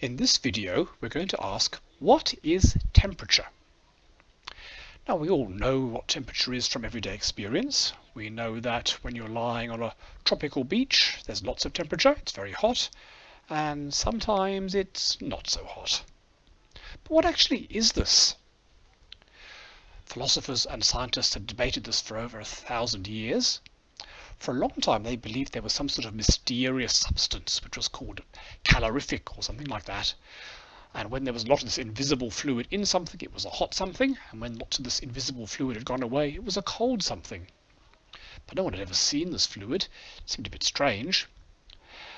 In this video we're going to ask what is temperature? Now we all know what temperature is from everyday experience. We know that when you're lying on a tropical beach there's lots of temperature, it's very hot, and sometimes it's not so hot. But what actually is this? Philosophers and scientists have debated this for over a thousand years. For a long time they believed there was some sort of mysterious substance which was called calorific or something like that. And when there was a lot of this invisible fluid in something, it was a hot something. And when lots of this invisible fluid had gone away, it was a cold something. But no one had ever seen this fluid. It seemed a bit strange.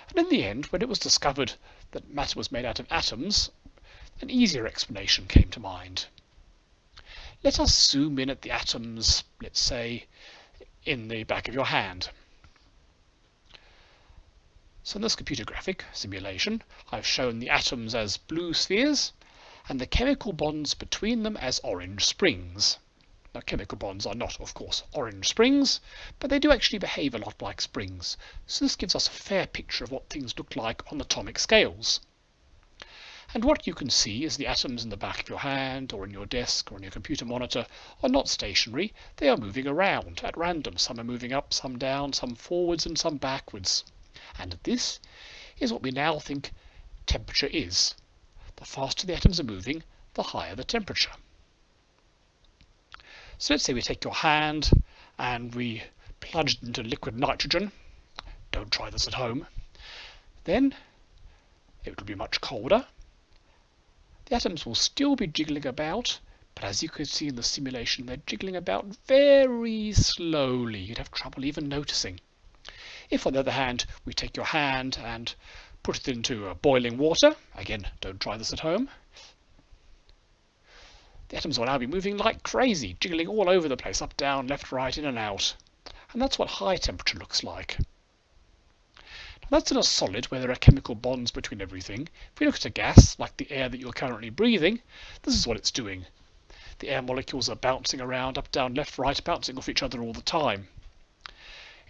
And in the end, when it was discovered that matter was made out of atoms, an easier explanation came to mind. Let us zoom in at the atoms, let's say, in the back of your hand. So in this computer graphic simulation, I've shown the atoms as blue spheres and the chemical bonds between them as orange springs. Now chemical bonds are not, of course, orange springs, but they do actually behave a lot like springs. So this gives us a fair picture of what things look like on the atomic scales. And what you can see is the atoms in the back of your hand or in your desk or on your computer monitor are not stationary, they are moving around at random. Some are moving up, some down, some forwards and some backwards. And this is what we now think temperature is. The faster the atoms are moving, the higher the temperature. So let's say we take your hand and we plunge it into liquid nitrogen. Don't try this at home. Then it will be much colder the atoms will still be jiggling about, but as you can see in the simulation, they're jiggling about very slowly. You'd have trouble even noticing. If, on the other hand, we take your hand and put it into boiling water, again, don't try this at home, the atoms will now be moving like crazy, jiggling all over the place, up, down, left, right, in and out. And that's what high temperature looks like. That's in a solid where there are chemical bonds between everything. If we look at a gas, like the air that you're currently breathing, this is what it's doing. The air molecules are bouncing around, up, down, left, right, bouncing off each other all the time.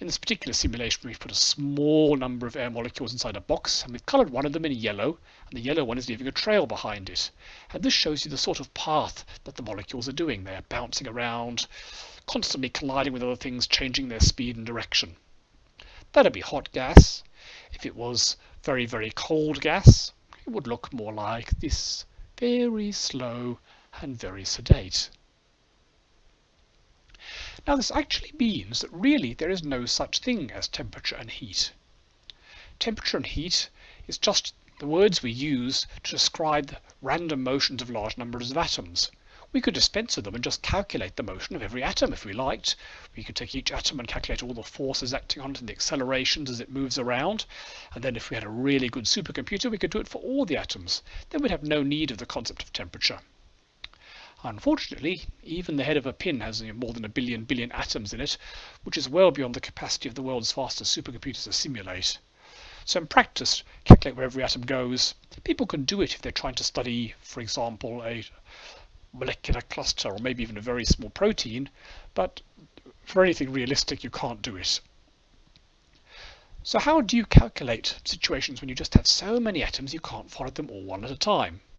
In this particular simulation, we've put a small number of air molecules inside a box, and we've coloured one of them in yellow, and the yellow one is leaving a trail behind it. And this shows you the sort of path that the molecules are doing. They're bouncing around, constantly colliding with other things, changing their speed and direction. That'd be hot gas. If it was very, very cold gas, it would look more like this, very slow and very sedate. Now this actually means that really there is no such thing as temperature and heat. Temperature and heat is just the words we use to describe the random motions of large numbers of atoms. We could dispense with them and just calculate the motion of every atom if we liked. We could take each atom and calculate all the forces acting on it and the accelerations as it moves around. And then if we had a really good supercomputer, we could do it for all the atoms. Then we'd have no need of the concept of temperature. Unfortunately, even the head of a pin has more than a billion billion atoms in it, which is well beyond the capacity of the world's fastest supercomputers to simulate. So in practice, calculate where every atom goes. People can do it if they're trying to study, for example, a molecular cluster or maybe even a very small protein, but for anything realistic you can't do it. So how do you calculate situations when you just have so many atoms you can't follow them all one at a time?